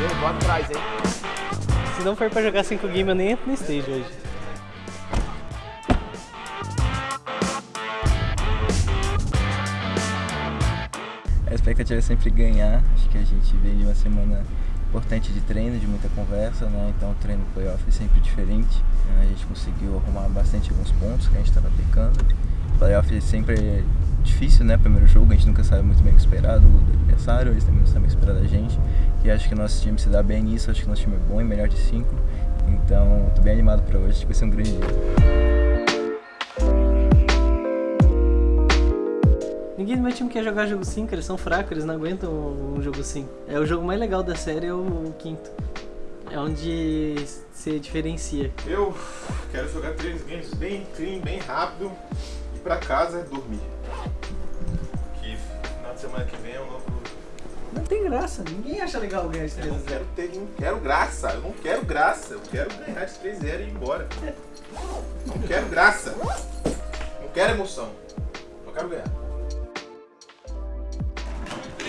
Eu vou atrás, hein? Se não for pra jogar 5 games, eu nem entro no stage hoje. A expectativa é sempre ganhar. Acho que a gente vem de uma semana importante de treino, de muita conversa, né? Então o treino playoff é sempre diferente. A gente conseguiu arrumar bastante alguns pontos que a gente estava pecando. Playoff sempre é difícil, né? Primeiro jogo, a gente nunca sabe muito bem o que esperar do, do adversário, eles também não sabem o que esperar da gente. E acho que nosso time se dá bem nisso, acho que nosso time é bom e melhor de 5. Então, tô bem animado para hoje, acho que vai ser um grande dia. Ninguém do meu time quer jogar jogo 5, eles são fracos, eles não aguentam um jogo 5. É o jogo mais legal da série, é o quinto. É onde se diferencia. Eu quero jogar três games bem clean, bem rápido e pra casa dormir. Que final de semana que vem é um novo. Não tem graça, ninguém acha legal ganhar de Eu 3 não quero ter, não quero graça, eu não quero graça, eu quero ganhar de 3-0 e ir embora. Não quero graça. Não quero emoção. Só quero ganhar.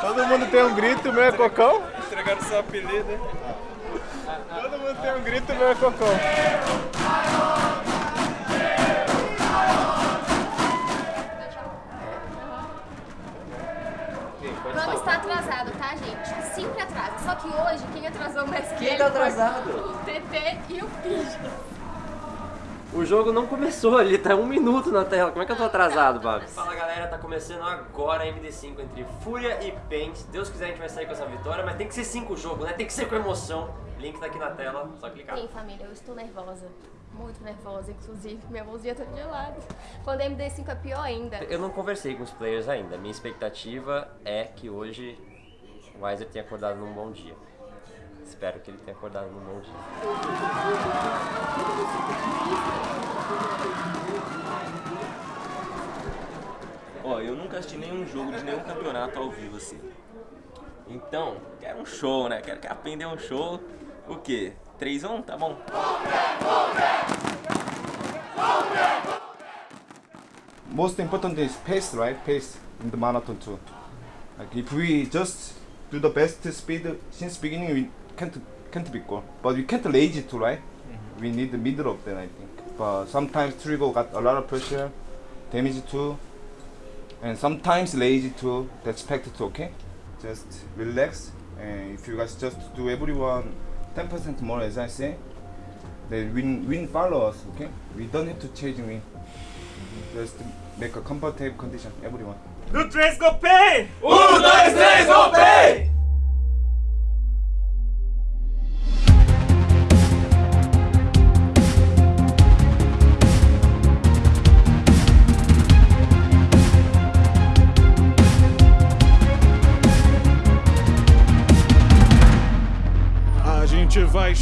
Todo mundo tem um grito, meu é cocão? entregaram seu apelido. Todo mundo tem um grito, meu é cocão. Vamos estar atrasado, tá, gente? Sempre atrasa. Só que hoje, quem atrasou mais que Quem ele tá foi atrasado? O TT e o Pija. O jogo não começou, ele tá um minuto na tela. Como é que eu tô atrasado, Babs? Fala galera, tá começando agora a MD5 entre Fúria e Paint. Se Deus quiser a gente vai sair com essa vitória, mas tem que ser 5 jogos, né? Tem que ser com emoção. Link tá aqui na tela, só clicar. Sim, família, eu estou nervosa. Muito nervosa, inclusive. Minha mãozinha tá gelada. Quando a MD5 é pior ainda. Eu não conversei com os players ainda. Minha expectativa é que hoje o Weiser tenha acordado num bom dia. Espero que ele tenha acordado bom dia. Ó, eu nunca assisti nenhum jogo de nenhum campeonato ao vivo assim. Então, quero um show, né? Quero que aprender um show. O quê? 3 1 Tá bom. Most important is pace, right? Pace in the marathon too. Like if we just do the best speed since beginning, we can't can't be goal. But we can't lazy too, right? Mm-hmm. We need the middle of that, I think. But sometimes Trigo got a lot of pressure, damage too, and sometimes lazy too. That's expected too. okay. Just relax, and if you guys just do everyone 10% more, as I say, then win win follow us, okay? We don't have to change win. Just make a comfortable condition, everyone. No 3 go pay! Dois, três, voltei! A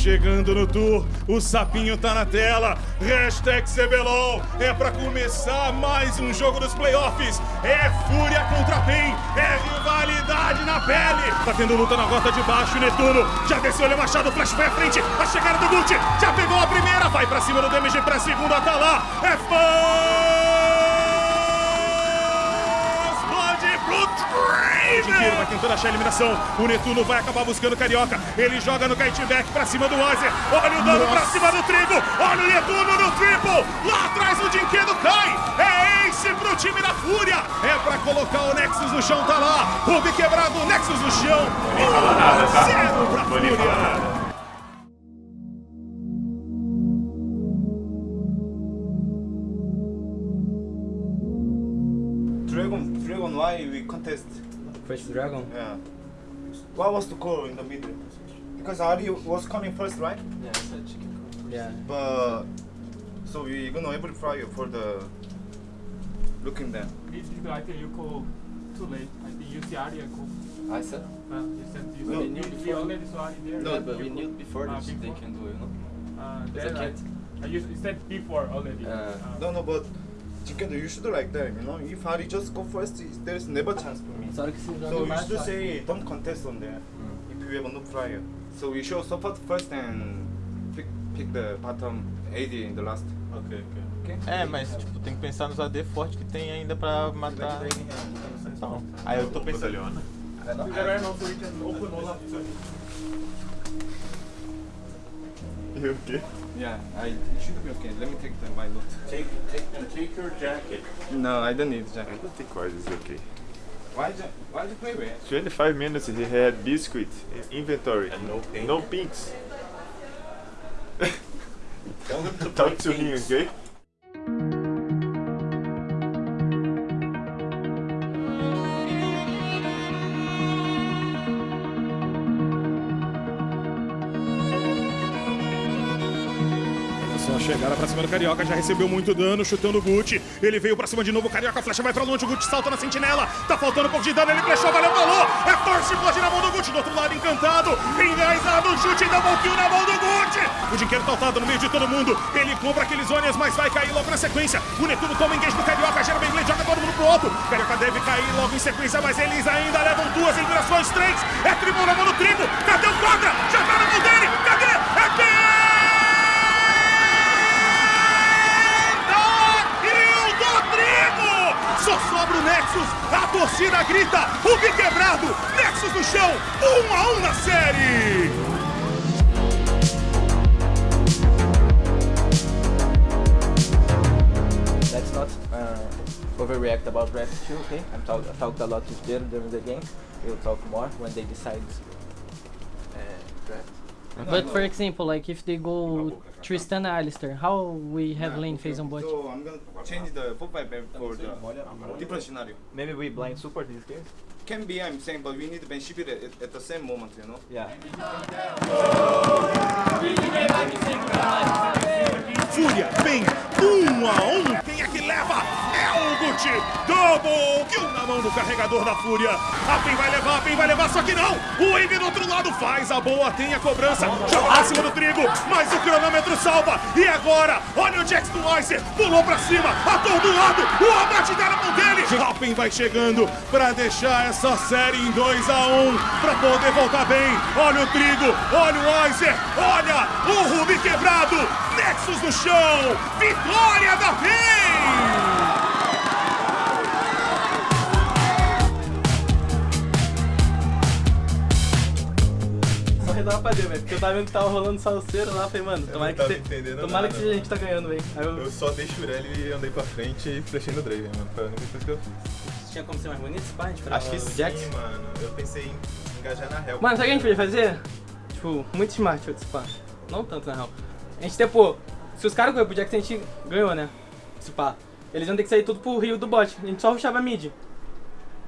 chegando no tour, o sapinho tá na tela, hashtag CBLOL, é pra começar mais um jogo dos playoffs, é fúria contra PEN, é rivalidade na pele, tá tendo luta na rota de baixo, Netuno, já desceu ele Machado, o flash foi à frente, a chegada do Gucci, já pegou a primeira, vai pra cima do DMG pra segunda, tá lá, é First Draven! vai tentando achar a eliminação. O Netuno vai acabar buscando o Carioca. Ele joga no Back pra cima do Weiser. Olha o dano pra cima do Trigo. Olha o Netuno no triple. Lá atrás o Dinquedo cai. É ace pro time da Fúria. É pra colocar o Nexus no chão. Tá lá. Ruby quebrado, o Nexus no chão. Um zero pra Fúria. Dragon, Dragon, why we contest? First Dragon? Yeah. What was the call in the middle? Because Ari was coming first, right? Yeah. Yeah. But so we are gonna able fry for the looking there. This I think you call too late. I think you see earlier call. I said. Uh, you said you No, said you you, we before. already saw it there. No, You but we knew before Ah, this they can do, you know. Uh, It's then a I, kid. I you said before already. Uh, No, no, but Jinkendo, you should like that, you know. If Hari just go first, there's never chance for me. So you should say don't contest on there if you have no prior. So we should support first and pick pick the bottom AD in the last. Ok, ok. Okay? É, mas tipo, tem que pensar nos AD fortes que tem ainda pra matar. Então, aí eu tô pensando. Is there no so we can open all up. You okay? Yeah, I it should be okay. Let me take the my note. Take, take, and take your jacket. No, I don't need jacket. I think Wise is okay. Why did why did you play with? 25 minutes he had biscuit in inventory. And no pink. No pinks. Tell him to Talk to him, okay? Só, chegaram pra cima do Carioca, já recebeu muito dano, chutando o Gucci. Ele veio pra cima de novo, o Carioca, a flecha vai pra longe, o Gucci salta na sentinela. Tá faltando um pouco de dano, ele flechou, valeu, falou. É force blood na mão do Gucci, do outro lado encantado. Enraizado, chute, double kill na mão do Gucci. O dinheiro saltado no meio de todo mundo. Ele compra aqueles ônibus, mas vai cair logo na sequência. O Netuno toma engage do Carioca, gera bem joga todo mundo pro alto. O Carioca deve cair logo em sequência, mas eles ainda levam duas endurações, três. É tribuna do tribo. Cadê o Contra? Já tá na mão dele. Cadê? É quem? Rio do Trigo! Só sobra o Nexus, a torcida grita, o bi quebrado, Nexus no chão, um a um na série! Let's not uh, overreact about Rapid 2, okay? I'm talk I talked a lot with them during the game. We'll talk more when they decide uh, draft. But for example, like if they go Tristan Alistair, how we have lane phase on bot? So I'm gonna change the 4 5 for the different scenario. Maybe we blind support this game? Can be, I'm saying, but we need to Ben ship it at, at the same moment, you know? Yeah. Fúria vem um a um. Quem é que leva? Gucci. Double kill na mão do carregador da Fúria. A PEN vai levar, a PEN vai levar, só que não. O Ivy do outro lado faz a boa, tem a cobrança. Joga pra cima do trigo, mas o cronômetro salva. E agora, olha o Jax do Ice. Pulou pra cima, atordoado. O abate na mão dele. A PEN vai chegando pra deixar essa série em 2 a 1 um, pra poder voltar bem. Olha o trigo, olha o Ice, olha o Ruby quebrado. Nexus no chão, vitória da PEN! Só redar pra Deus, velho. Porque eu tava vendo que tava rolando salseiro lá, falei, mano, tomara que, você- entendendo tomara nada, que a gente tá ganhando, velho. Eu... Eu só dei Shurelli e andei pra frente e flechei no Draven, mano. Foi a única coisa que eu fiz. Tinha como ser mais bonito esse gente Acho que o sim, Jax? mano. Eu pensei em engajar na Hell. Mano, sabe o que a gente podia fazer? Tipo, muito smart esse pá. Não tanto, na real. A gente, tipo, se os caras correram pro Jax, a gente ganhou, né? Esse pá. Eles iam ter que sair tudo pro rio do bot. A gente só rushava mid.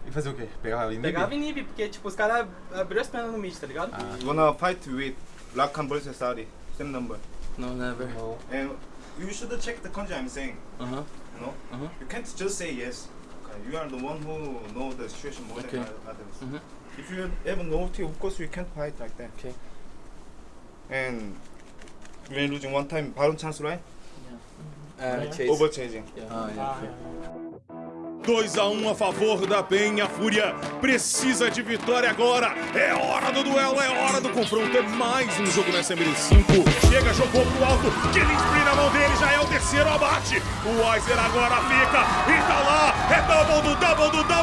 E fazer o quê? Pegar a inib? Pegava inib, porque, tipo, os caras abriu as pernas no mid, tá ligado? You wanna fight with Rakan versus Saudi, same number. No, never. And you should check the kanji I'm saying, Aham. you know? Uh-huh. You can't just say yes. Okay, You are the one who know the situation more Okay. than others. Mhm. If you have no team, of course you can't fight like that. Okay. And when losing one time, 바론 chance, right? Uh, chase. Over chasing. Ah, yeah. 2 a 1 a favor da PEN. A Fúria precisa de vitória agora. É hora do duelo, é hora do confronto. É mais um jogo na SML5. Chega, jogou pro alto. Killing na mão dele, já é o terceiro abate. O Weiser agora fica e tá lá. É double do double do double.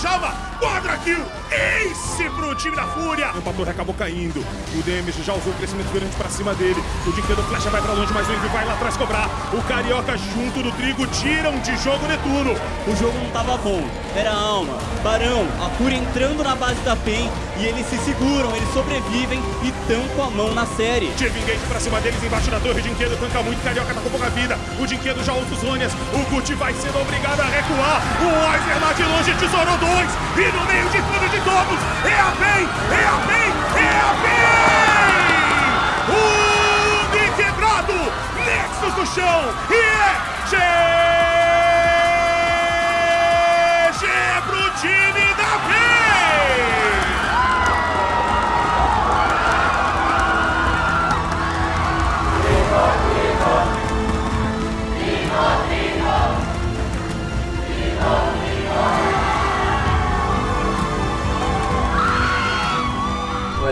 Chama? Quadra kill. Ace pro time da Fúria. O Pator acabou caindo. O Demis já usou o crescimento grande pra cima dele. O Dinquedo Flecha vai pra longe, mas o Envy vai lá atrás cobrar. O Carioca junto do Trigo tiram de jogo Netuno. O jogo não tava bom. Era alma, barão, a Fúria entrando na base da PEN e eles se seguram, eles sobrevivem e tão com a mão na série. Tive engage pra cima deles embaixo da torre. Dinquedo tanca muito, Carioca tá com pouca vida. O Dinquedo já usa os Zônias. O Gucci vai sendo obrigado a recuar. O Weiser lá de longe tesourou dois. E no meio de tudo de todos, é a PEN, é a PEN, é a PEN! O Bi quebrado, Nexus no chão e é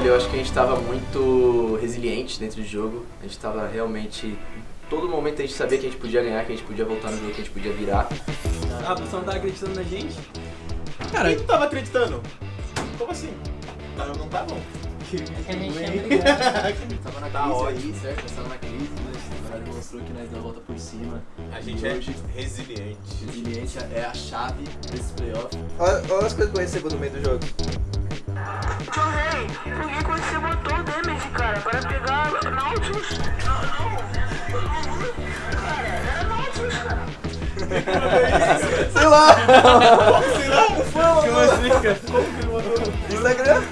eu acho que a gente estava muito resiliente dentro do jogo. A gente estava realmente. Todo momento a gente sabia que a gente podia ganhar, que a gente podia voltar no jogo, que a gente podia virar. Ah, a pessoa não tá acreditando na gente? Cara, Quem tu tava acreditando? Como assim? Ah, não tá bom. Que a gente é Tava na Tá crise ótimo. aí, certo? Nós tava na crise, mas na verdade mostrou que nós deu a volta por cima. A gente E é hoje, resiliente. resiliência é a chave desse playoff. Olha, olha as coisas que eu recebo no meio do jogo. Tio Rei, por que que você botou o damage, cara? Para pegar Nautilus? Não, não. Cara, era Nautilus, cara. Sei lá! Sei lá, não foi, Como assim, cara? Instagram?